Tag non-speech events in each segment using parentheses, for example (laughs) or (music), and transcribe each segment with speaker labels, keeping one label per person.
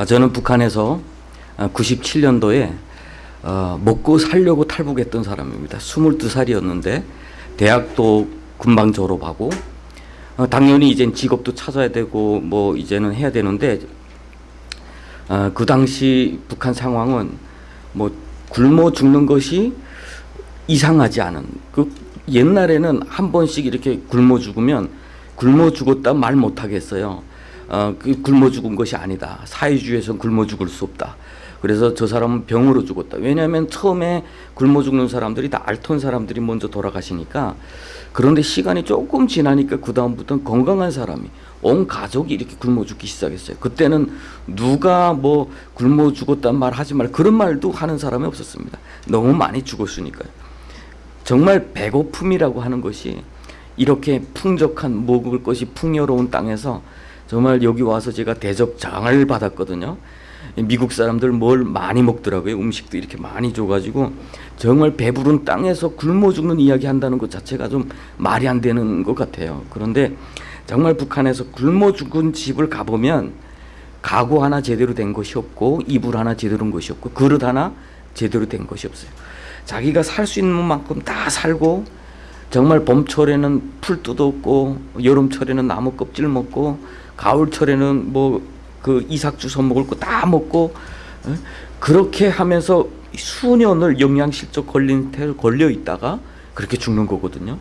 Speaker 1: 아, 저는 북한에서 97년도에 어, 먹고 살려고 탈북했던 사람입니다. 22살이었는데 대학도 금방 졸업하고 어, 당연히 이제 직업도 찾아야 되고 뭐 이제는 해야 되는데 어, 그 당시 북한 상황은 뭐 굶어 죽는 것이 이상하지 않은 그 옛날에는 한 번씩 이렇게 굶어 죽으면 굶어 죽었다 말 못하겠어요. 어, 그 굶어 죽은 것이 아니다. 사회주의에서 굶어 죽을 수 없다. 그래서 저 사람은 병으로 죽었다. 왜냐하면 처음에 굶어 죽는 사람들이 다 앓던 사람들이 먼저 돌아가시니까 그런데 시간이 조금 지나니까 그 다음부터는 건강한 사람이 온 가족이 이렇게 굶어 죽기 시작했어요. 그때는 누가 뭐 굶어 죽었단 말 하지 말 그런 말도 하는 사람이 없었습니다. 너무 많이 죽었으니까요. 정말 배고픔이라고 하는 것이 이렇게 풍족한 먹을 것이 풍요로운 땅에서 정말 여기 와서 제가 대접장을 받았거든요. 미국 사람들 뭘 많이 먹더라고요. 음식도 이렇게 많이 줘가지고 정말 배부른 땅에서 굶어 죽는 이야기 한다는 것 자체가 좀 말이 안 되는 것 같아요. 그런데 정말 북한에서 굶어 죽은 집을 가보면 가구 하나 제대로 된 것이 없고 이불 하나 제대로 된 것이 없고 그릇 하나 제대로 된 것이 없어요. 자기가 살 수 있는 만큼 다 살고 정말 봄철에는 풀 뜯었고 여름철에는 나무 껍질 먹고 가을철에는 뭐 그 이삭주 서 먹을 거다 먹고 어? 그렇게 하면서 수년을 영양실조 걸린 태를 걸려 있다가 그렇게 죽는 거거든요.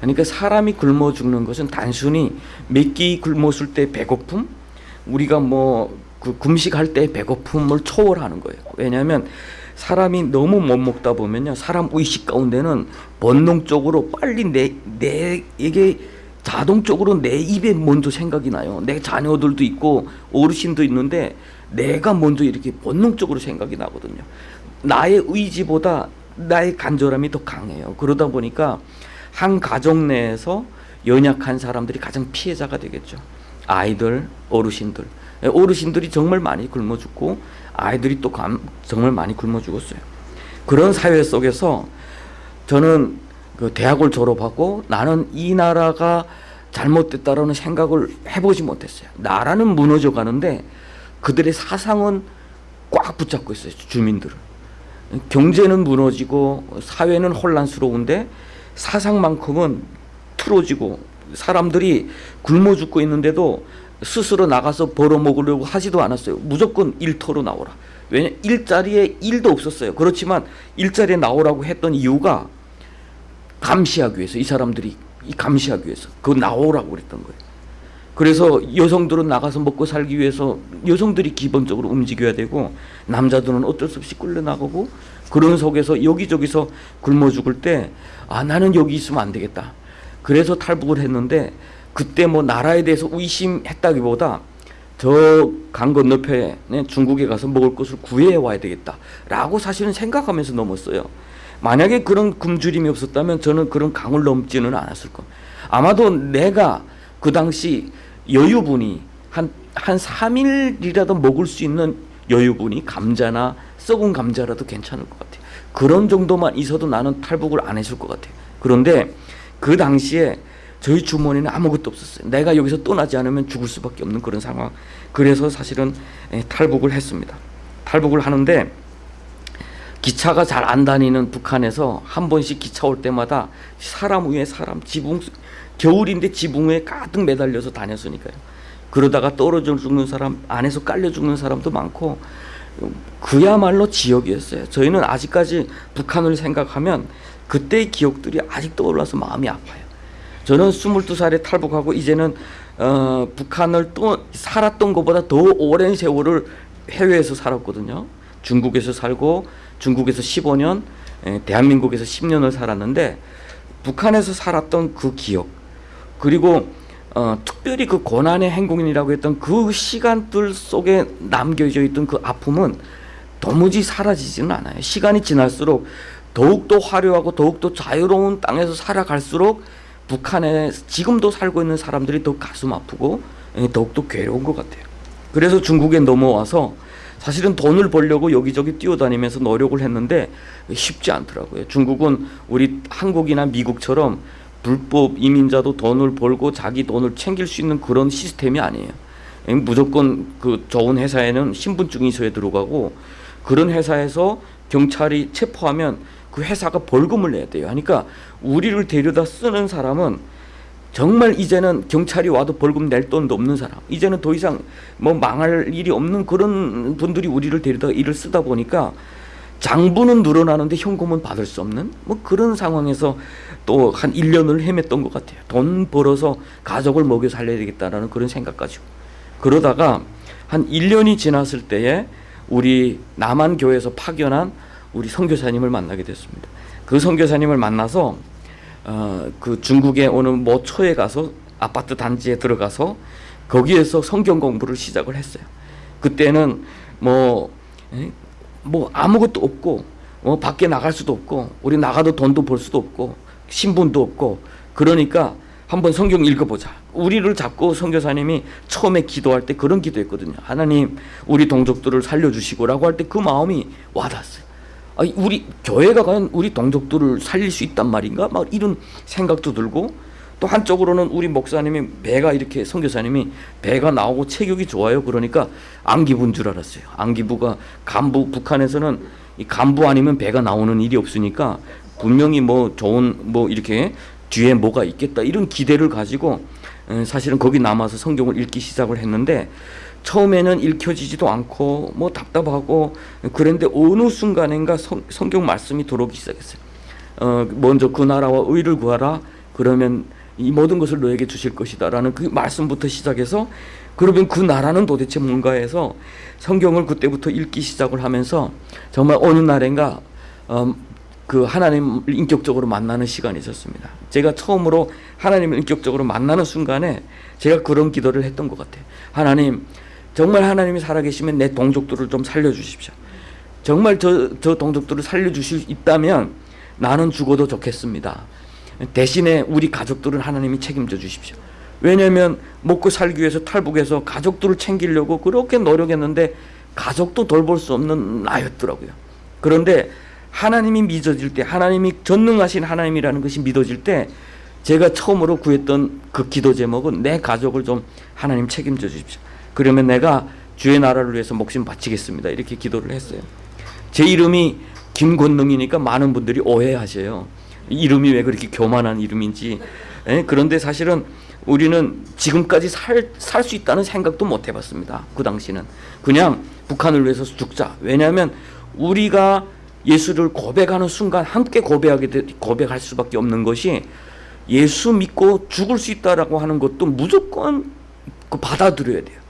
Speaker 1: 그러니까 사람이 굶어 죽는 것은 단순히 몇 끼 굶었을 때 배고픔, 우리가 뭐 그 금식할 때 배고픔을 초월하는 거예요. 왜냐하면 사람이 너무 못 먹다 보면요, 사람 의식 가운데는 본능적으로 빨리 내 내에게 자동적으로 내 입에 먼저 생각이 나요. 내 자녀들도 있고 어르신도 있는데 내가 먼저 이렇게 본능적으로 생각이 나거든요. 나의 의지보다 나의 간절함이 더 강해요. 그러다 보니까 한 가정 내에서 연약한 사람들이 가장 피해자가 되겠죠. 아이들, 어르신들. 어르신들이 정말 많이 굶어 죽고 아이들이 또 정말 많이 굶어 죽었어요. 그런 사회 속에서 저는 그 대학을 졸업하고 나는 이 나라가 잘못됐다라는 생각을 해보지 못했어요. 나라는 무너져 가는데 그들의 사상은 꽉 붙잡고 있어요. 주민들을. 경제는 무너지고 사회는 혼란스러운데 사상만큼은 틀어지고 사람들이 굶어 죽고 있는데도 스스로 나가서 벌어먹으려고 하지도 않았어요. 무조건 일터로 나오라. 왜냐 일자리에 일도 없었어요. 그렇지만 일자리에 나오라고 했던 이유가 감시하기 위해서 이 사람들이 감시하기 위해서 그 나오라고 그랬던 거예요. 그래서 여성들은 나가서 먹고 살기 위해서 여성들이 기본적으로 움직여야 되고 남자들은 어쩔 수 없이 끌려 나가고 그런 속에서 여기저기서 굶어 죽을 때 아 나는 여기 있으면 안 되겠다. 그래서 탈북을 했는데 그때 뭐 나라에 대해서 의심했다기보다 저 강 건너편에 중국에 가서 먹을 것을 구해 와야 되겠다라고 사실은 생각하면서 넘었어요. 만약에 그런 굶주림이 없었다면 저는 그런 강을 넘지는 않았을 겁니다. 아마도 내가 그 당시 여유분이 한, 한 3일이라도 먹을 수 있는 여유분이 감자나 썩은 감자라도 괜찮을 것 같아요. 그런 정도만 있어도 나는 탈북을 안 했을 것 같아요. 그런데 그 당시에 저희 주머니는 아무것도 없었어요. 내가 여기서 떠나지 않으면 죽을 수밖에 없는 그런 상황. 그래서 사실은 예, 탈북을 했습니다. 탈북을 하는데 기차가 잘 안 다니는 북한에서 한 번씩 기차 올 때마다 사람 위에 사람 지붕 겨울인데 지붕 위에 가득 매달려서 다녔으니까요. 그러다가 떨어져 죽는 사람 안에서 깔려 죽는 사람도 많고 그야말로 지역이었어요. 저희는 아직까지 북한을 생각하면 그때의 기억들이 아직 떠올라서 마음이 아파요. 저는 22살에 탈북하고 이제는 어, 북한을 또 살았던 것보다 더 오랜 세월을 해외에서 살았거든요. 중국에서 살고 중국에서 15년, 대한민국에서 10년을 살았는데 북한에서 살았던 그 기억 그리고 어, 특별히 그 고난의 행군이라고 했던 그 시간들 속에 남겨져 있던 그 아픔은 도무지 사라지지는 않아요. 시간이 지날수록 더욱더 화려하고 더욱더 자유로운 땅에서 살아갈수록 북한에 지금도 살고 있는 사람들이 더 가슴 아프고 더욱더 괴로운 것 같아요. 그래서 중국에 넘어와서 사실은 돈을 벌려고 여기저기 뛰어다니면서 노력을 했는데 쉽지 않더라고요. 중국은 우리 한국이나 미국처럼 불법 이민자도 돈을 벌고 자기 돈을 챙길 수 있는 그런 시스템이 아니에요. 무조건 그 좋은 회사에는 신분증이 있어야 들어가고 그런 회사에서 경찰이 체포하면 그 회사가 벌금을 내야 돼요. 그러니까 우리를 데려다 쓰는 사람은 정말 이제는 경찰이 와도 벌금 낼 돈도 없는 사람. 이제는 더 이상 뭐 망할 일이 없는 그런 분들이 우리를 데려다 일을 쓰다 보니까 장부는 늘어나는데 현금은 받을 수 없는 뭐 그런 상황에서 또 한 1년을 헤맸던 것 같아요. 돈 벌어서 가족을 먹여 살려야 되겠다라는 그런 생각 가지고. 그러다가 한 1년이 지났을 때에 우리 남한 교회에서 파견한 우리 선교사님을 만나게 됐습니다. 그 선교사님을 만나서 어, 그 중국의 어느 모초에 가서 아파트 단지에 들어가서 거기에서 성경 공부를 시작을 했어요. 그때는 뭐, 에? 뭐 아무것도 없고, 어, 밖에 나갈 수도 없고, 우리 나가도 돈도 벌 수도 없고, 신분도 없고, 그러니까 한번 성경 읽어보자. 우리를 잡고 선교사님이 처음에 기도할 때 그런 기도했거든요. 하나님, 우리 동족들을 살려주시고 라고 할 때 그 마음이 와닿았어요. 아니, 우리 교회가 과연 우리 동족들을 살릴 수 있단 말인가? 막 이런 생각도 들고 또 한쪽으로는 우리 목사님이 배가 이렇게 선교사님이 배가 나오고 체격이 좋아요. 그러니까 안기부인 줄 알았어요. 안기부가 간부 북한에서는 이 간부 아니면 배가 나오는 일이 없으니까 분명히 뭐 좋은 뭐 이렇게 뒤에 뭐가 있겠다 이런 기대를 가지고 에, 사실은 거기 남아서 성경을 읽기 시작을 했는데 처음에는 읽혀지지도 않고 뭐 답답하고 그런데 어느 순간인가 성, 성경 말씀이 들어오기 시작했어요. 어, 먼저 그 나라와 의를 구하라. 그러면 이 모든 것을 너에게 주실 것이다 라는 그 말씀부터 시작해서 그러면 그 나라는 도대체 뭔가 해서 성경을 그때부터 읽기 시작을 하면서 정말 어느 날인가 어, 그 하나님을 인격적으로 만나는 시간이 있었습니다. 제가 처음으로 하나님을 인격적으로 만나는 순간에 제가 그런 기도를 했던 것 같아요. 하나님, 정말 하나님이 살아계시면 내 동족들을 좀 살려주십시오. 정말 저, 저 동족들을 살려주실 수 있다면 나는 죽어도 좋겠습니다. 대신에 우리 가족들은 하나님이 책임져 주십시오. 왜냐하면 먹고 살기 위해서 탈북해서 가족들을 챙기려고 그렇게 노력했는데 가족도 돌볼 수 없는 나였더라고요. 그런데 하나님이 믿어질 때 하나님이 전능하신 하나님이라는 것이 믿어질 때 제가 처음으로 구했던 그 기도 제목은 내 가족을 좀 하나님 책임져 주십시오. 그러면 내가 주의 나라를 위해서 목숨 바치겠습니다. 이렇게 기도를 했어요. 제 이름이 김권능이니까 많은 분들이 오해하셔요. 이름이 왜 그렇게 교만한 이름인지. 예? 그런데 사실은 우리는 지금까지 살 살 수 있다는 생각도 못 해봤습니다. 그 당시는 그냥 북한을 위해서 죽자. 왜냐하면 우리가 예수를 고백하는 순간 함께 고백하게 되, 고백할 수밖에 없는 것이 예수 믿고 죽을 수 있다라고 하는 것도 무조건 그 받아들여야 돼요.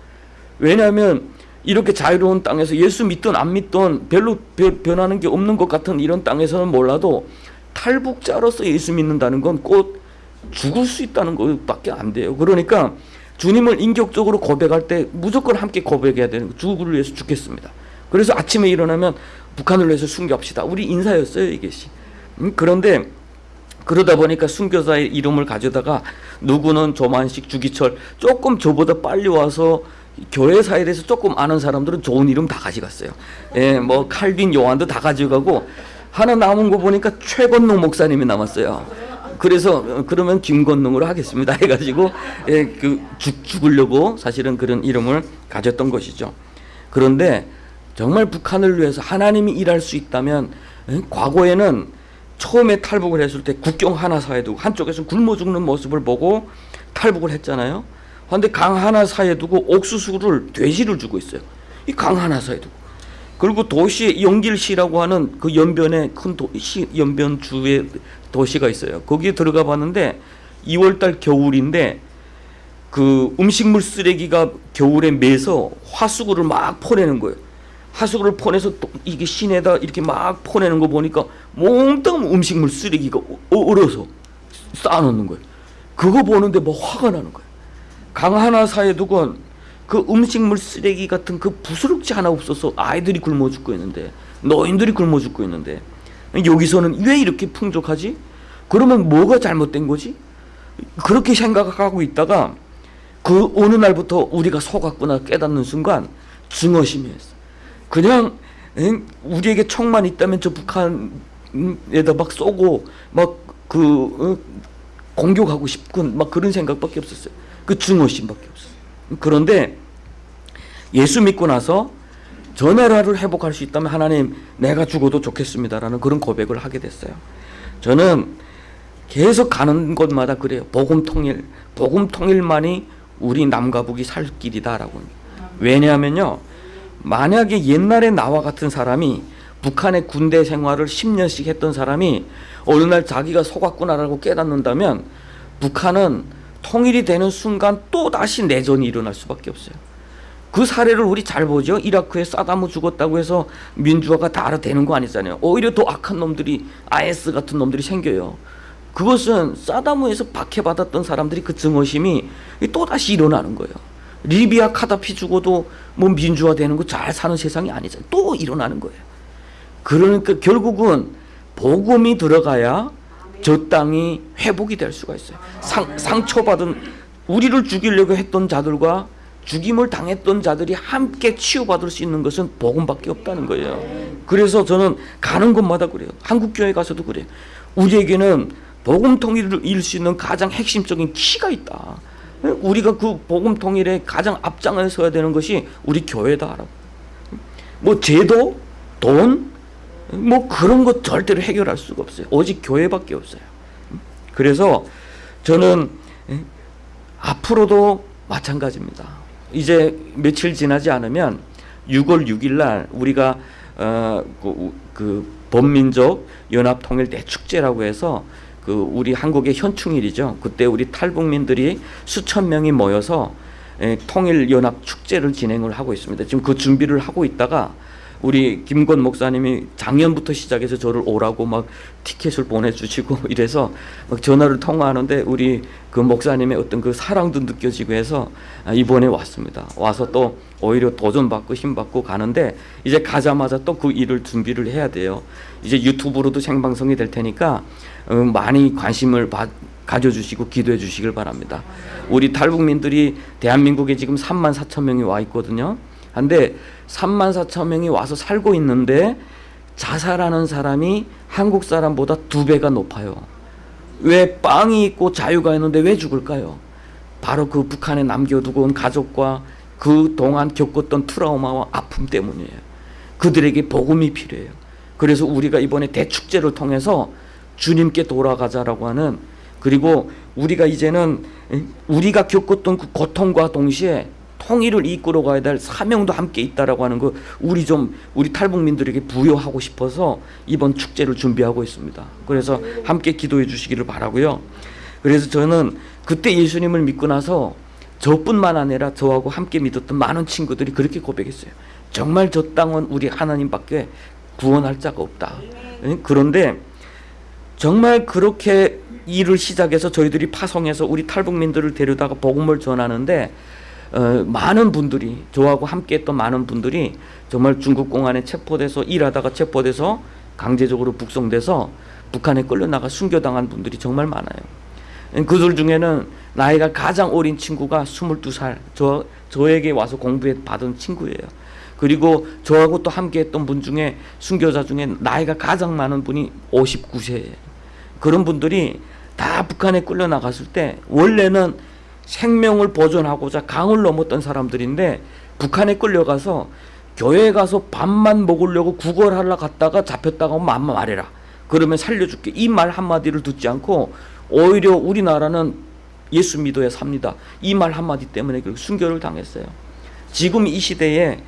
Speaker 1: 왜냐하면 이렇게 자유로운 땅에서 예수 믿든 안 믿든 별로 변하는 게 없는 것 같은 이런 땅에서는 몰라도 탈북자로서 예수 믿는다는 건 꼭 죽을 수 있다는 것밖에 안 돼요. 그러니까 주님을 인격적으로 고백할 때 무조건 함께 고백해야 되는 거. 죽을 위해서 죽겠습니다. 그래서 아침에 일어나면 북한을 위해서 순교합시다. 우리 인사였어요 이것이. 음, 그런데 그러다 보니까 순교자의 이름을 가져다가 누구는 조만식, 주기철 조금 저보다 빨리 와서 교회 사에 대해서 조금 아는 사람들은 좋은 이름 다 가져갔어요. 예, 뭐 칼빈 요한도 다 가져가고 하나 남은 거 보니까 최건농 목사님이 남았어요. 그래서 어, 그러면 김건농으로 하겠습니다 (laughs) 해가지고 예, 그 죽, 죽으려고 사실은 그런 이름을 가졌던 것이죠. 그런데 정말 북한을 위해서 하나님이 일할 수 있다면 예, 과거에는 처음에 탈북을 했을 때 국경 하나 사이에 두고 한쪽에서 굶어 죽는 모습을 보고 탈북을 했잖아요. 그런데 강 하나 사이에 두고 옥수수를 돼지를 주고 있어요. 이 강 하나 사이에 두고. 그리고 도시 영길시라고 하는 그 연변에 큰 도시 연변 주에 도시가 있어요. 거기에 들어가 봤는데 2월달 겨울인데 그 음식물 쓰레기가 겨울에 매서 화수구를 막 퍼내는 거예요. 화수구를 퍼내서 또 이게 시내다 이렇게 막 퍼내는 거 보니까 몽땅 음식물 쓰레기가 얼어서 쌓아놓는 거예요. 그거 보는데 뭐 화가 나는 거예요. 강 하나 사이에 두고 그 음식물 쓰레기 같은 그 부스럭지 하나 없어서 아이들이 굶어 죽고 있는데 노인들이 굶어 죽고 있는데 여기서는 왜 이렇게 풍족하지? 그러면 뭐가 잘못된 거지? 그렇게 생각하고 있다가 그 어느 날부터 우리가 속았구나 깨닫는 순간 증오심이었어. 그냥 우리에게 총만 있다면 저 북한에다 막 쏘고 막그 어, 공격하고 싶군 막 그런 생각밖에 없었어요. 그 증오심밖에 없었어요. 그런데 예수 믿고 나서 저 나라를 회복할 수 있다면 하나님 내가 죽어도 좋겠습니다라는 그런 고백을 하게 됐어요. 저는 계속 가는 곳마다 그래요. 복음 통일, 복음 통일만이 우리 남과 북이 살 길이다라고. 왜냐하면요. 만약에 옛날에 나와 같은 사람이 북한의 군대 생활을 10년씩 했던 사람이 어느 날 자기가 속았구나라고 깨닫는다면 북한은 통일이 되는 순간 또 다시 내전이 일어날 수밖에 없어요. 그 사례를 우리 잘 보죠. 이라크에 사다무 죽었다고 해서 민주화가 다 되는 거 아니잖아요. 오히려 더 악한 놈들이 IS 같은 놈들이 생겨요. 그것은 사다무에서 박해받았던 사람들이 그 증오심이 또 다시 일어나는 거예요. 리비아 카다피 죽어도 뭐 민주화 되는 거 잘 사는 세상이 아니잖아요. 또 일어나는 거예요. 그러니까 결국은 복음이 들어가야 저 땅이 회복이 될 수가 있어요. 상, 상처받은 우리를 죽이려고 했던 자들과 죽임을 당했던 자들이 함께 치유받을 수 있는 것은 복음밖에 없다는 거예요. 그래서 저는 가는 곳마다 그래요. 한국 교회 가서도 그래요. 우리에게는 복음 통일을 이룰 수 있는 가장 핵심적인 키가 있다. 우리가 그 복음 통일의 가장 앞장에 서야 되는 것이 우리 교회다라고. 뭐 제도, 돈, 뭐 그런 것 절대로 해결할 수가 없어요. 오직 교회밖에 없어요. 그래서 저는 앞으로도 마찬가지입니다. 이제 며칠 지나지 않으면 6월 6일 날 우리가 어, 그, 그 범민족 연합 통일 대 축제라고 해서 그 우리 한국의 현충일이죠. 그때 우리 탈북민들이 수천 명이 모여서 에, 통일 연합 축제를 진행을 하고 있습니다. 지금 그 준비를 하고 있다가 우리 김권 목사님이 작년부터 시작해서 저를 오라고 막 티켓을 보내주시고 (laughs) 이래서 막 전화를 통화하는데 우리 그 목사님의 어떤 그 사랑도 느껴지고 해서 아, 이번에 왔습니다. 와서 또 오히려 도전받고 힘받고 가는데 이제 가자마자 또 그 일을 준비를 해야 돼요. 이제 유튜브로도 생방송이 될 테니까 어, 많이 관심을 받, 가져주시고 기도해 주시길 바랍니다. 우리 탈북민들이 대한민국에 지금 3만 4천 명이 와 있거든요. 한데 3만 4천 명이 와서 살고 있는데 자살하는 사람이 한국 사람보다 두 배가 높아요. 왜 빵이 있고 자유가 있는데 왜 죽을까요? 바로 그 북한에 남겨두고 온 가족과 그 동안 겪었던 트라우마와 아픔 때문이에요. 그들에게 복음이 필요해요. 그래서 우리가 이번에 대축제를 통해서 주님께 돌아가자라고 하는 그리고 우리가 이제는 우리가 겪었던 그 고통과 동시에 통일을 이끌어 가야 될 사명도 함께 있다라고 하는 거 우리 좀 우리 탈북민들에게 부여하고 싶어서 이번 축제를 준비하고 있습니다. 그래서 함께 기도해 주시기를 바라고요. 그래서 저는 그때 예수님을 믿고 나서 저뿐만 아니라 저하고 함께 믿었던 많은 친구들이 그렇게 고백했어요. 정말 저 땅은 우리 하나님밖에 구원할 자가 없다. 그런데 정말 그렇게 일을 시작해서 저희들이 파송해서 우리 탈북민들을 데려다가 복음을 전하는데 어, 많은 분들이 저하고 함께했던 많은 분들이 정말 중국 공안에 체포돼서 일하다가 체포돼서 강제적으로 북송돼서 북한에 끌려나가 순교당한 분들이 정말 많아요. 그들 중에는 나이가 가장 어린 친구가 22살 저, 저에게 와서 공부해 받은 친구예요. 그리고 저하고 또 함께 했던 분 중에 순교자 중에 나이가 가장 많은 분이 59세예요. 그런 분들이 다 북한에 끌려나갔을 때 원래는 생명을 보존하고자 강을 넘었던 사람들인데 북한에 끌려가서 교회에 가서 밥만 먹으려고 구걸하러 갔다가 잡혔다가 오면 맘마 말해라. 그러면 살려줄게. 이 말 한마디를 듣지 않고 오히려 우리나라는 예수 믿어야 삽니다. 이 말 한마디 때문에 순교를 당했어요. 지금 이 시대에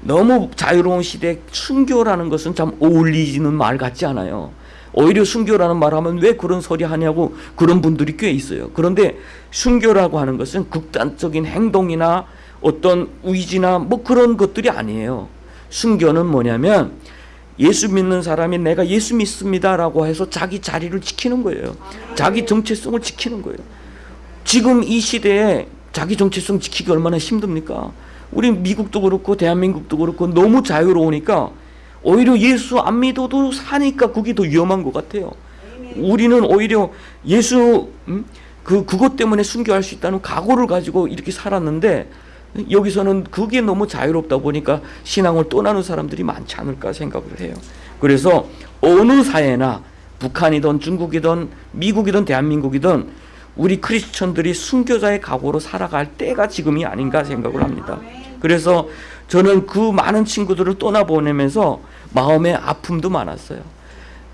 Speaker 1: 너무 자유로운 시대에 순교라는 것은 참 어울리지는 말 같지 않아요. 오히려 순교라는 말 하면 왜 그런 소리 하냐고 그런 분들이 꽤 있어요. 그런데 순교라고 하는 것은 극단적인 행동이나 어떤 의지나 뭐 그런 것들이 아니에요. 순교는 뭐냐면 예수 믿는 사람이 내가 예수 믿습니다라고 해서 자기 자리를 지키는 거예요. 자기 정체성을 지키는 거예요. 지금 이 시대에 자기 정체성 지키기 얼마나 힘듭니까? 우리 미국도 그렇고 대한민국도 그렇고 너무 자유로우니까 오히려 예수 안 믿어도 사니까 그게 더 위험한 것 같아요. 우리는 오히려 예수 음? 그 그것 때문에 순교할 수 있다는 각오를 가지고 이렇게 살았는데 여기서는 그게 너무 자유롭다 보니까 신앙을 떠나는 사람들이 많지 않을까 생각을 해요. 그래서 어느 사회나 북한이든 중국이든 미국이든 대한민국이든 우리 크리스천들이 순교자의 각오로 살아갈 때가 지금이 아닌가 생각을 합니다. 그래서 저는 그 많은 친구들을 떠나보내면서 마음의 아픔도 많았어요.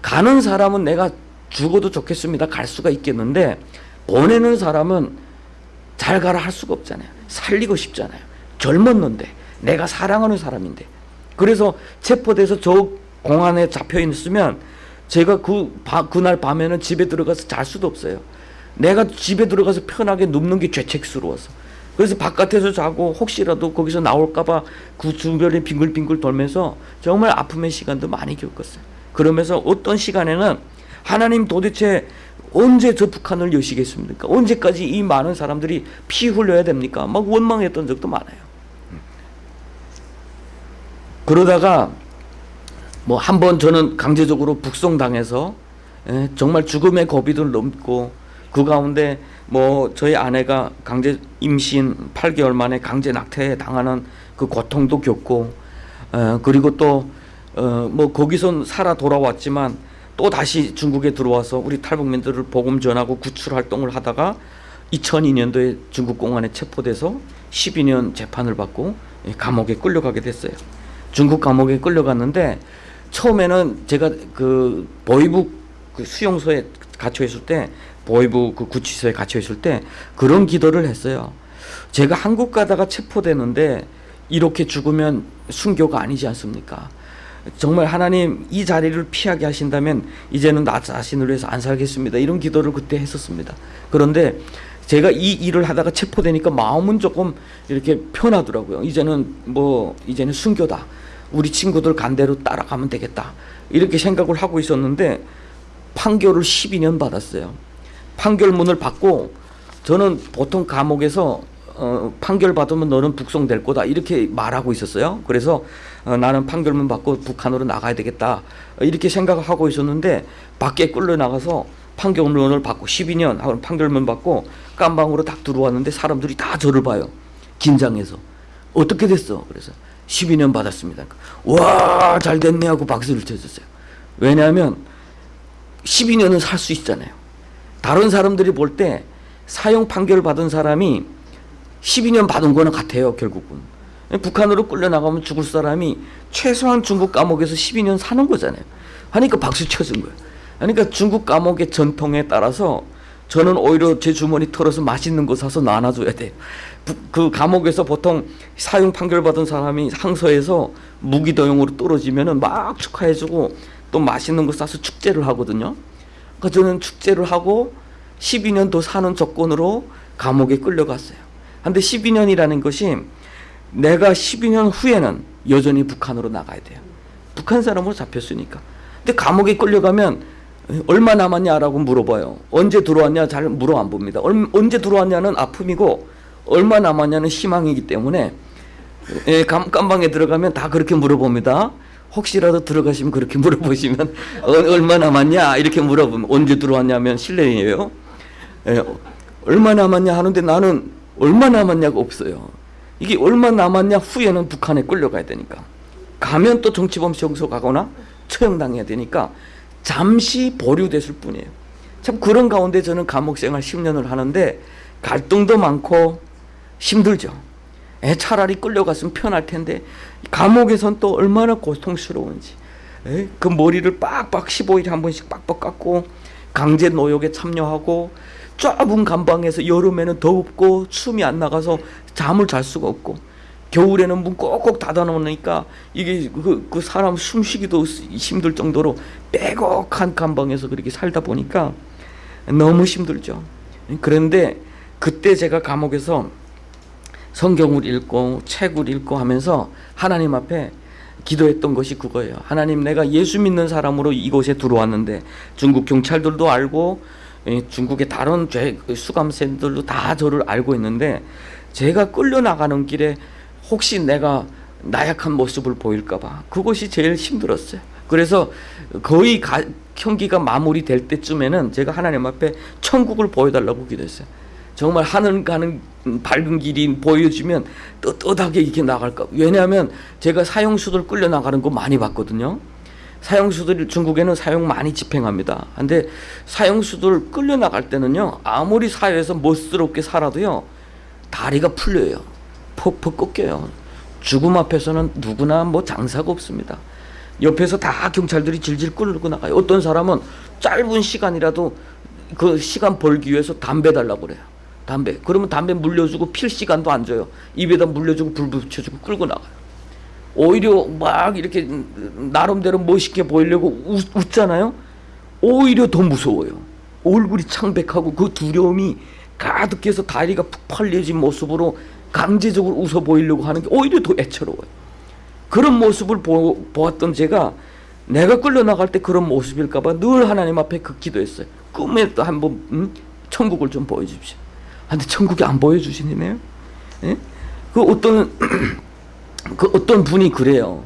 Speaker 1: 가는 사람은 내가 죽어도 좋겠습니다. 갈 수가 있겠는데 보내는 사람은 잘 가라 할 수가 없잖아요. 살리고 싶잖아요. 젊었는데 내가 사랑하는 사람인데 그래서 체포돼서 저 공안에 잡혀 있으면 제가 그 바, 그날 밤에는 집에 들어가서 잘 수도 없어요. 내가 집에 들어가서 편하게 눕는 게 죄책스러워서. 그래서 바깥에서 자고 혹시라도 거기서 나올까봐 그 주변에 빙글빙글 돌면서 정말 아픔의 시간도 많이 겪었어요. 그러면서 어떤 시간에는 하나님 도대체 언제 저 북한을 여시겠습니까? 언제까지 이 많은 사람들이 피 흘려야 됩니까? 막 원망했던 적도 많아요. 그러다가 뭐 한 번 저는 강제적으로 북송당해서 예, 정말 죽음의 고비도 넘고 그 가운데 뭐 저희 아내가 강제 임신 8개월 만에 강제 낙태 당하는 그 고통도 겪고 어, 그리고 또 어, 뭐 거기선 살아 돌아왔지만 또 다시 중국에 들어와서 우리 탈북민들을 복음 전하고 구출 활동을 하다가 2002년도에 중국 공안에 체포돼서 12년 재판을 받고 예, 감옥에 끌려가게 됐어요. 중국 감옥에 끌려갔는데 처음에는 제가 그 보이부 그 수용소에 갇혀 있을 때 보이부 그 구치소에 갇혀 있을 때 그런 기도를 했어요. 제가 한국 가다가 체포되는데 이렇게 죽으면 순교가 아니지 않습니까? 정말 하나님 이 자리를 피하게 하신다면 이제는 나 자신을 위해서 안 살겠습니다. 이런 기도를 그때 했었습니다. 그런데 제가 이 일을 하다가 체포되니까 마음은 조금 이렇게 편하더라고요. 이제는 뭐 이제는 순교다. 우리 친구들 간대로 따라가면 되겠다. 이렇게 생각을 하고 있었는데 판결을 12년 받았어요. 판결문을 받고 저는 보통 감옥에서 어, 판결 받으면 너는 북송될 거다 이렇게 말하고 있었어요. 그래서 어, 나는 판결문 받고 북한으로 나가야 되겠다 이렇게 생각을 하고 있었는데 밖에 끌려 나가서 판결문을 받고 12년 하고 판결문 받고 깜방으로 딱 들어왔는데 사람들이 다 저를 봐요. 긴장해서 어떻게 됐어? 그래서 12년 받았습니다. 와, 잘 됐네 하고 박수를 쳐줬어요. 왜냐하면 12년은 살 수 있잖아요. 다른 사람들이 볼 때 사형 판결 받은 사람이 12년 받은 거는 같아요, 결국은. 북한으로 끌려나가면 죽을 사람이 최소한 중국 감옥에서 12년 사는 거잖아요. 하니까 박수 쳐준 거예요. 그러니까 중국 감옥의 전통에 따라서 저는 오히려 제 주머니 털어서 맛있는 거 사서 나눠줘야 돼요. 그 감옥에서 보통 사형 판결 받은 사람이 항소에서 무기도용으로 떨어지면은 막 축하해주고 또 맛있는 거 싸서 축제를 하거든요. 그러니까 저는 축제를 하고 12년 더 사는 조건으로 감옥에 끌려갔어요. 근데 12년이라는 것이 내가 12년 후에는 여전히 북한으로 나가야 돼요. 북한 사람으로 잡혔으니까. 근데 감옥에 끌려가면 얼마 남았냐라고 물어봐요. 언제 들어왔냐 잘 물어 안 봅니다. 언제 들어왔냐는 아픔이고 얼마 남았냐는 희망이기 때문에 예, 깜방에 들어가면 다 그렇게 물어봅니다. 혹시라도 들어가시면 그렇게 물어보시면 어, 얼마 남았냐 이렇게 물어보면 언제 들어왔냐면 실례예요. 예, 얼마 남았냐 하는데 나는 얼마 남았냐가 없어요. 이게 얼마 남았냐 후에는 북한에 끌려가야 되니까 가면 또 정치범 시험소 가거나 처형당해야 되니까 잠시 보류됐을 뿐이에요. 참 그런 가운데 저는 감옥 생활 10년을 하는데 갈등도 많고 힘들죠. 에, 차라리 끌려갔으면 편할 텐데 감옥에선 또 얼마나 고통스러운지 에, 그 머리를 빡빡 15일에 한 번씩 빡빡 깎고 강제 노역에 참여하고 좁은 감방에서 여름에는 덥고 숨이 안 나가서 잠을 잘 수가 없고 겨울에는 문 꼭꼭 닫아 놓으니까 이게 그, 그 사람 숨쉬기도 힘들 정도로 빼곡한 감방에서 그렇게 살다 보니까 너무 힘들죠. 그런데 그때 제가 감옥에서 성경을 읽고 책을 읽고 하면서 하나님 앞에 기도했던 것이 그거예요. 하나님 내가 예수 믿는 사람으로 이곳에 들어왔는데 중국 경찰들도 알고 중국의 다른 죄 수감생들도 다 저를 알고 있는데 제가 끌려 나가는 길에 혹시 내가 나약한 모습을 보일까봐 그것이 제일 힘들었어요. 그래서 거의 가, 형기가 마무리될 때쯤에는 제가 하나님 앞에 천국을 보여달라고 기도했어요. 정말 하늘 가는 밝은 길이 보여주면 떳떳하게 이렇게 나갈까. 왜냐하면 제가 사형수들 끌려 나가는 거 많이 봤거든요. 사형수들 중국에는 사형 많이 집행합니다. 근데 사형수들 끌려 나갈 때는요 아무리 사회에서 멋스럽게 살아도요 다리가 풀려요. 퍽퍽 꺾여요. 죽음 앞에서는 누구나 뭐 장사가 없습니다. 옆에서 다 경찰들이 질질 끌고 나가요. 어떤 사람은 짧은 시간이라도 그 시간 벌기 위해서 담배 달라고 그래요. 담배. 그러면 담배 물려주고 필 시간도 안 줘요. 입에다 물려주고 불 붙여주고 끌고 나가요. 오히려 막 이렇게 나름대로 멋있게 보이려고 웃, 웃잖아요. 오히려 더 무서워요. 얼굴이 창백하고 그 두려움이 가득해서 다리가 푹 벌려진 모습으로 강제적으로 웃어 보이려고 하는 게 오히려 더 애처로워요. 그런 모습을 보, 보았던 제가 내가 끌려나갈 때 그런 모습일까봐 늘 하나님 앞에 그 기도했어요. 꿈에도 한번 음? 천국을 좀 보여주십시오. 아, 근데 천국이 안 보여주시네요. 예? 그 어떤 (clears throat) 그 어떤 분이 그래요.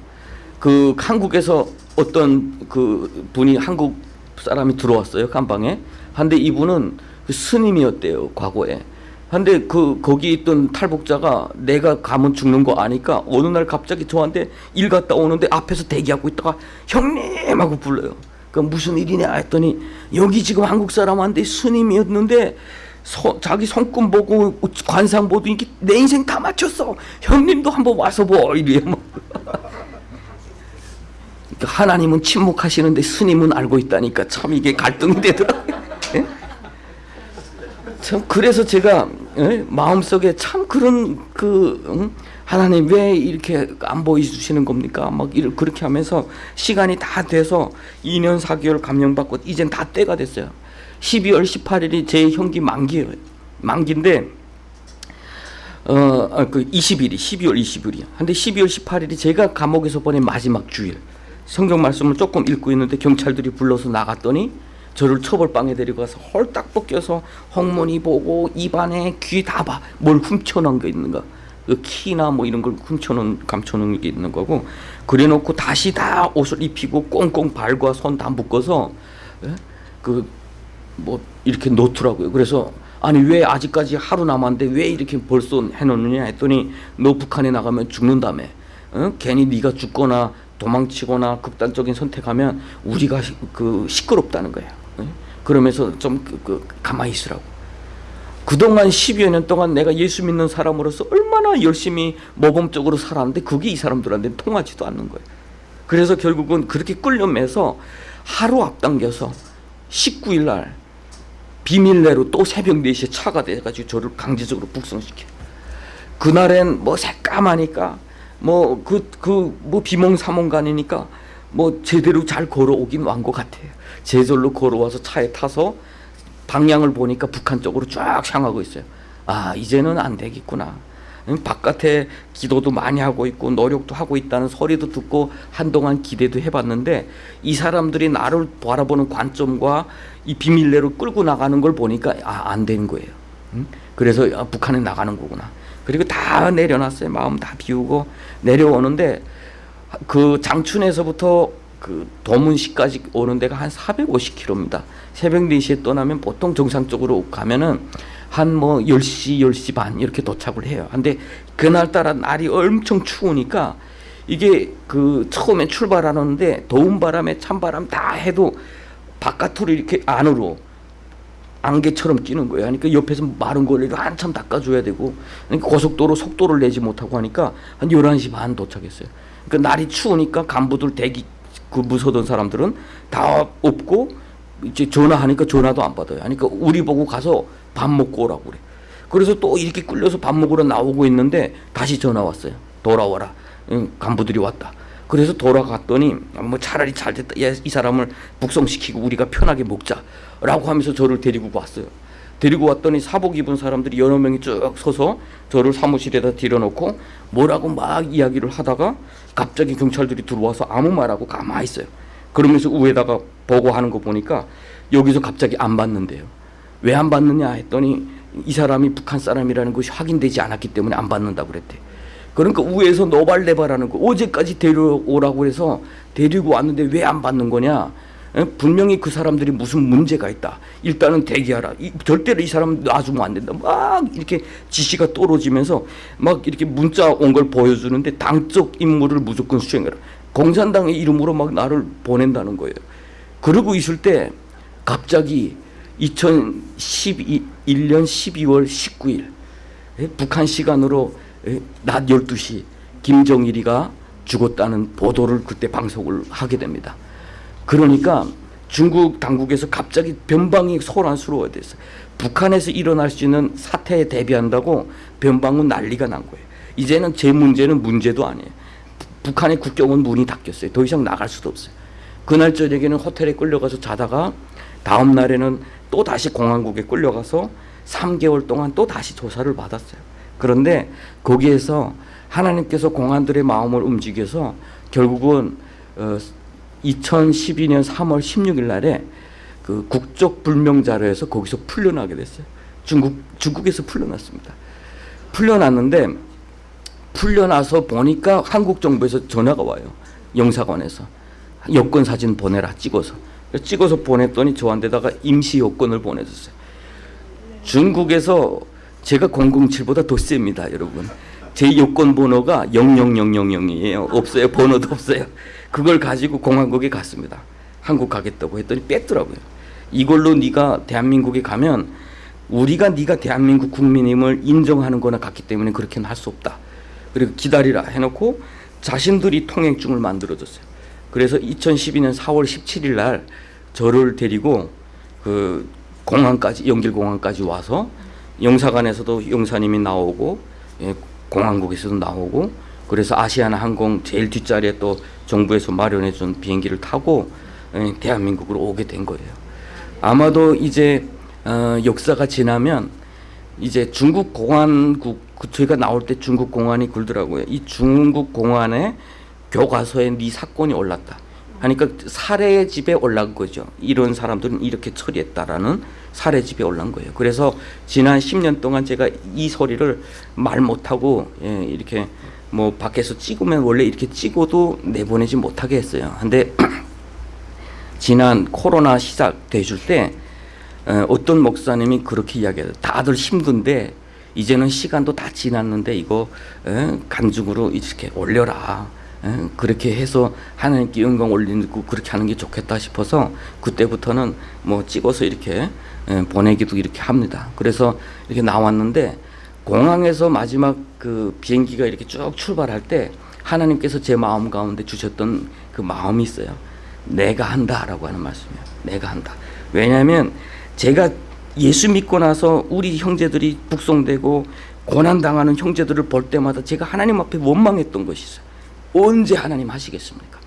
Speaker 1: 그 한국에서 어떤 그 분이 한국 사람이 들어왔어요 간방에. 한데 이분은 그 스님이었대요 과거에. 한데 그 거기 있던 탈북자가 내가 가면 죽는 거 아니까 어느 날 갑자기 저한테 일 갔다 오는데 앞에서 대기하고 있다가 형님 하고 불러요. 그 무슨 일이냐 했더니 여기 지금 한국 사람한테 스님이었는데 서, 자기 손금 보고 관상 보더니 내 인생 다 맞췄어. 형님도 한번 와서 보 이래요. 뭐. (laughs) 그러니까 하나님은 침묵하시는데 스님은 알고 있다니까 참 이게 갈등이 되더라고요. (laughs) 예? 참 그래서 제가 예? 마음속에 참 그런 그 응? 하나님 왜 이렇게 안 보여주시는 겁니까? 막 이렇게 그렇게 하면서 시간이 다 돼서 2년 4개월 감명받고 이젠 다 때가 됐어요. 12월 18일이 제 형기 만기예요. 만기인데 어 그 20일이 12월 20일이야. 근데 12월 18일이 제가 감옥에서 보낸 마지막 주일. 성경 말씀을 조금 읽고 있는데 경찰들이 불러서 나갔더니 저를 처벌방에 데리고 가서 홀딱 벗겨서 홍문이 보고 입안에 귀 다 봐. 뭘 훔쳐놓은 게 있는가. 그 키나 뭐 이런 걸 훔쳐놓은 감춰놓은 게 있는 거고 그래놓고 다시 다 옷을 입히고 꽁꽁 발과 손 다 묶어서 예? 그 뭐 이렇게 놓더라고요. 그래서 아니 왜 아직까지 하루 남았는데 왜 이렇게 벌써 해놓느냐 했더니 너 북한에 나가면 죽는다며. 어? 괜히 네가 죽거나 도망치거나 극단적인 선택하면 우리가 시, 그 시끄럽다는 거예요. 예? 그러면서 좀 그, 그 가만히 있으라고. 그동안 10여 년 동안 내가 예수 믿는 사람으로서 얼마나 열심히 모범적으로 살았는데 그게 이 사람들한테 통하지도 않는 거예요. 그래서 결국은 그렇게 끌려매서 하루 앞당겨서 19일 날 비밀내로 또 새벽 4시에 차가 돼가지고 저를 강제적으로 북송시켜. 그날엔 뭐 새까마니까 뭐 그 그 뭐 비몽사몽간이니까 뭐 제대로 잘 걸어오긴 완 것 같아요. 제절로 걸어와서 차에 타서 방향을 보니까 북한 쪽으로 쫙 향하고 있어요. 아 이제는 안 되겠구나. 바깥에 기도도 많이 하고 있고 노력도 하고 있다는 소리도 듣고 한동안 기대도 해봤는데 이 사람들이 나를 바라보는 관점과 이 비밀내로 끌고 나가는 걸 보니까 아, 안 되는 거예요. 그래서 아, 북한에 나가는 거구나. 그리고 다 내려놨어요. 마음 다 비우고 내려오는데 그 장춘에서부터 그 도문시까지 오는 데가 한 450km입니다. 새벽 4시에 떠나면 보통 정상적으로 가면은 한 뭐 10시, 10시 반 이렇게 도착을 해요. 근데 그날따라 날이 엄청 추우니까 이게 그 처음에 출발하는데 더운 바람에 찬바람 다 해도 바깥으로 이렇게 안으로 안개처럼 끼는 거예요. 그러니까 옆에서 마른 거리를 한참 닦아줘야 되고 그러니까 고속도로 속도를 내지 못하고 하니까 한 11시 반 도착했어요. 그러니까 날이 추우니까 간부들 대기 그 무서던 사람들은 다 없고 이제 전화하니까 전화도 안 받아요. 그러니까 우리 보고 가서 밥 먹고 오라고 그래. 그래서 또 이렇게 끌려서 밥 먹으러 나오고 있는데 다시 전화 왔어요. 돌아와라. 응, 간부들이 왔다. 그래서 돌아갔더니 뭐 차라리 잘 됐다. 이 사람을 북송시키고 우리가 편하게 먹자 라고 하면서 저를 데리고 왔어요. 데리고 왔더니 사복 입은 사람들이 여러 명이 쭉 서서 저를 사무실에다 들여놓고 뭐라고 막 이야기를 하다가 갑자기 경찰들이 들어와서 아무 말하고 가만히 있어요. 그러면서 위에다가 보고하는 거 보니까 여기서 갑자기 안 받는데요. 왜 안 받느냐 했더니 이 사람이 북한 사람이라는 것이 확인되지 않았기 때문에 안 받는다고 그랬대. 그러니까 위에서 노발대발하는 거 어제까지 데려오라고 해서 데리고 왔는데 왜 안 받는 거냐? 분명히 그 사람들이 무슨 문제가 있다. 일단은 대기하라. 이, 절대로 이 사람 놔주면 안 된다. 막 이렇게 지시가 떨어지면서 막 이렇게 문자 온 걸 보여주는데 당적 임무를 무조건 수행해라. 공산당의 이름으로 막 나를 보낸다는 거예요. 그러고 있을 때 갑자기 2011년 12월 19일 북한 시간으로 낮 12시 김정일이가 죽었다는 보도를 그때 방송을 하게 됩니다. 그러니까 중국 당국에서 갑자기 변방이 소란스러워야 됐어요. 북한에서 일어날 수 있는 사태에 대비한다고 변방은 난리가 난 거예요. 이제는 제 문제는 문제도 아니에요. 북한의 국경은 문이 닫혔어요. 더 이상 나갈 수도 없어요. 그날 저녁에는 호텔에 끌려가서 자다가 다음 날에는 또 다시 공항국에 끌려가서 3개월 동안 또 다시 조사를 받았어요. 그런데 거기에서 하나님께서 공안들의 마음을 움직여서 결국은 어, 2012년 3월 16일 날에 그 국적 불명 자료에서 거기서 풀려나게 됐어요. 중국 중국에서 풀려났습니다. 풀려났는데 풀려나서 보니까 한국 정부에서 전화가 와요. 영사관에서 여권 사진 보내라 찍어서 찍어서 보냈더니 저한테다가 임시 여권을 보내줬어요. 중국에서 제가 007보다 더 셉니다, 여러분. 제 여권 번호가 00000이에요. 없어요. 번호도 없어요. 그걸 가지고 공항국에 갔습니다. 한국 가겠다고 했더니 뺐더라고요. 이걸로 네가 대한민국에 가면 우리가 네가 대한민국 국민임을 인정하는 거나 같기 때문에 그렇게는 할 수 없다. 그리고 기다리라 해놓고 자신들이 통행증을 만들어줬어요. 그래서 2012년 4월 17일 날 저를 데리고 그 공항까지 연길공항까지 와서 영사관에서도 영사님이 나오고 예, 공항국에서도 나오고 그래서 아시아나 항공 제일 뒷자리에 또 정부에서 마련해 준 비행기를 타고 예, 대한민국으로 오게 된 거예요. 아마도 이제 어, 역사가 지나면 이제 중국 공안국 그 저희가 나올 때 중국 공안이 굴더라고요. 이 중국 공안의 교과서에 네 사건이 올랐다. 하니까 살해 집에 올라간 거죠. 이런 사람들은 이렇게 처리했다라는 살해 집에 올라간 거예요. 그래서 지난 10년 동안 제가 이 소리를 말 못하고 예, 이렇게 뭐 밖에서 찍으면 원래 이렇게 찍어도 내보내지 못하게 했어요. 근데 (clears throat) 지난 코로나 시작되실 때 어, 어떤 목사님이 그렇게 이야기해요. 다들 힘든데 이제는 시간도 다 지났는데 이거 에, 간증으로 이렇게 올려라. 에, 그렇게 해서 하나님께 영광 올리고 그렇게 하는 게 좋겠다 싶어서 그때부터는 뭐 찍어서 이렇게 에, 보내기도 이렇게 합니다. 그래서 이렇게 나왔는데 공항에서 마지막 그 비행기가 이렇게 쭉 출발할 때 하나님께서 제 마음 가운데 주셨던 그 마음이 있어요. 내가 한다라고 하는 말씀이에요. 내가 한다. 왜냐하면 제가 예수 믿고 나서 우리 형제들이 북송되고 고난당하는 형제들을 볼 때마다 제가 하나님 앞에 원망했던 것이 있어요. 언제 하나님 하시겠습니까?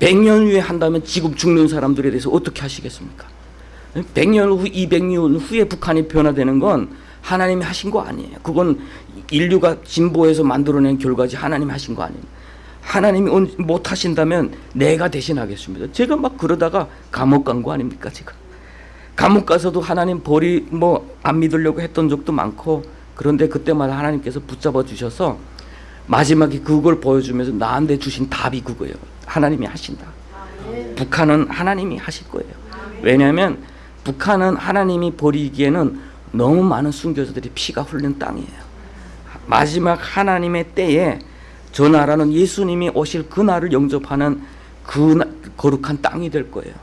Speaker 1: 100년 후에 한다면 지금 죽는 사람들에 대해서 어떻게 하시겠습니까? 100년 후, 200년 후에 북한이 변화되는 건 하나님이 하신 거 아니에요. 그건 인류가 진보해서 만들어낸 결과지 하나님이 하신 거 아니에요. 하나님이 못 하신다면 내가 대신하겠습니다. 제가 막 그러다가 감옥 간 거 아닙니까, 지금? 감옥 가서도 하나님 벌이 뭐 안 믿으려고 했던 적도 많고 그런데 그때마다 하나님께서 붙잡아 주셔서 마지막에 그걸 보여주면서 나한테 주신 답이 그거예요. 하나님이 하신다. 북한은 하나님이 하실 거예요. 왜냐하면 북한은 하나님이 버리기에는 너무 많은 순교자들이 피가 흘린 땅이에요. 마지막 하나님의 때에 저 나라는 예수님이 오실 그 날을 영접하는 그 거룩한 땅이 될 거예요.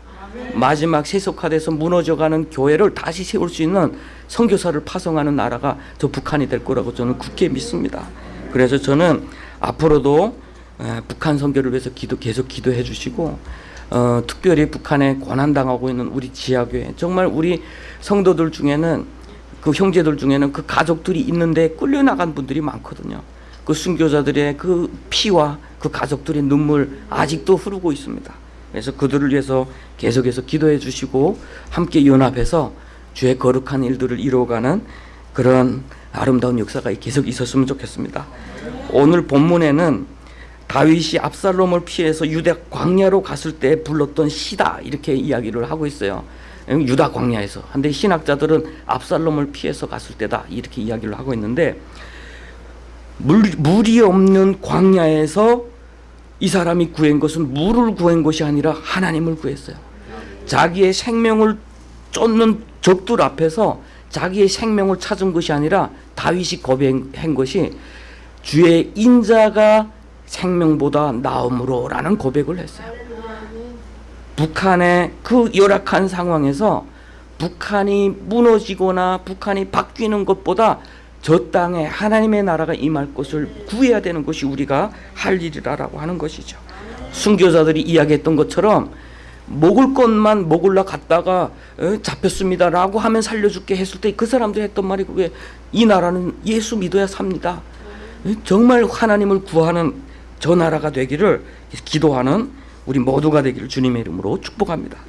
Speaker 1: 마지막 세속화돼서 무너져가는 교회를 다시 세울 수 있는 선교사를 파송하는 나라가 저 북한이 될 거라고 저는 굳게 믿습니다. 그래서 저는 앞으로도 북한 선교를 위해서 기도 계속 기도해 주시고 어, 특별히 북한에 고난당하고 있는 우리 지하교회 정말 우리 성도들 중에는 그 형제들 중에는 그 가족들이 있는데 끌려나간 분들이 많거든요. 그 순교자들의 그 피와 그 가족들의 눈물 아직도 흐르고 있습니다. 그래서 그들을 위해서 계속해서 기도해 주시고 함께 연합해서 주의 거룩한 일들을 이루어가는 그런 아름다운 역사가 계속 있었으면 좋겠습니다. 오늘 본문에는 다윗이 압살롬을 피해서 유대 광야로 갔을 때 불렀던 시다 이렇게 이야기를 하고 있어요. 유다 광야에서. 근데 신학자들은 압살롬을 피해서 갔을 때다 이렇게 이야기를 하고 있는데 물, 물이 없는 광야에서 이 사람이 구한 것은 물을 구한 것이 아니라 하나님을 구했어요. 자기의 생명을 쫓는 적들 앞에서 자기의 생명을 찾은 것이 아니라 다윗이 고백한 것이 주의 인자가 생명보다 나음으로라는 고백을 했어요. 북한의 그 열악한 상황에서 북한이 무너지거나 북한이 바뀌는 것보다 저 땅에 하나님의 나라가 임할 것을 구해야 되는 것이 우리가 할 일이라고 하는 것이죠. 순교자들이 이야기했던 것처럼 먹을 것만 먹을라 갔다가 어, 잡혔습니다라고 하면 살려줄게 했을 때 그 사람도 했던 말이 그게 이 나라는 예수 믿어야 삽니다. 어, 정말 하나님을 구하는 저 나라가 되기를 기도하는 우리 모두가 되기를 주님의 이름으로 축복합니다.